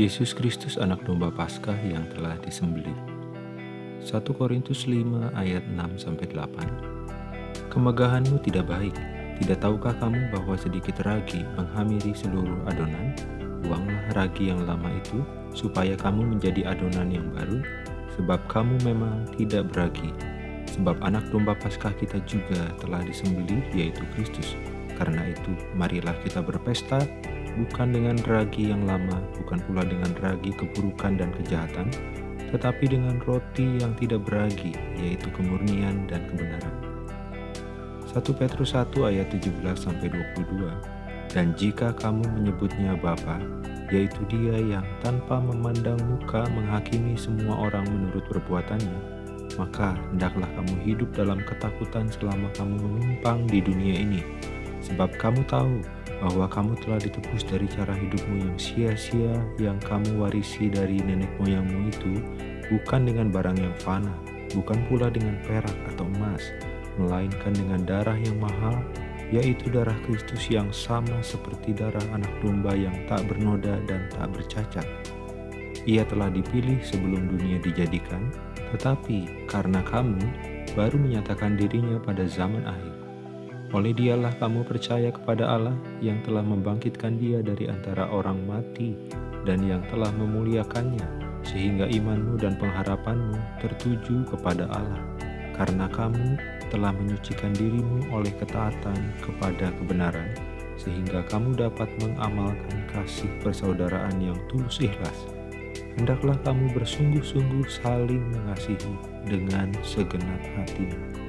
Yesus Kristus anak domba Paskah yang telah disembelih. 1 Korintus 5 ayat 6-8 Kemegahanmu tidak baik, tidak tahukah kamu bahwa sedikit ragi menghamiri seluruh adonan? Buanglah ragi yang lama itu, supaya kamu menjadi adonan yang baru, sebab kamu memang tidak beragi. Sebab anak domba Paskah kita juga telah disembelih, yaitu Kristus. Karena itu, marilah kita berpesta, bukan dengan ragi yang lama, bukan pula dengan ragi keburukan dan kejahatan, tetapi dengan roti yang tidak beragi, yaitu kemurnian dan kebenaran. 1 Petrus 1 ayat 17-22 Dan jika kamu menyebutnya Bapa, yaitu dia yang tanpa memandang muka menghakimi semua orang menurut perbuatannya, maka hendaklah kamu hidup dalam ketakutan selama kamu menumpang di dunia ini, sebab kamu tahu bahwa kamu telah ditebus dari cara hidupmu yang sia-sia yang kamu warisi dari nenek moyangmu itu bukan dengan barang yang fana, bukan pula dengan perak atau emas, melainkan dengan darah yang mahal, yaitu darah Kristus yang sama seperti darah anak domba yang tak bernoda dan tak bercacat. Ia telah dipilih sebelum dunia dijadikan, tetapi karena kamu baru menyatakan dirinya pada zaman akhir. Oleh dialah kamu percaya kepada Allah yang telah membangkitkan dia dari antara orang mati dan yang telah memuliakannya, sehingga imanmu dan pengharapanmu tertuju kepada Allah. Karena kamu telah menyucikan dirimu oleh ketaatan kepada kebenaran, sehingga kamu dapat mengamalkan kasih persaudaraan yang tulus ikhlas. Hendaklah kamu bersungguh-sungguh saling mengasihi dengan segenap hatimu.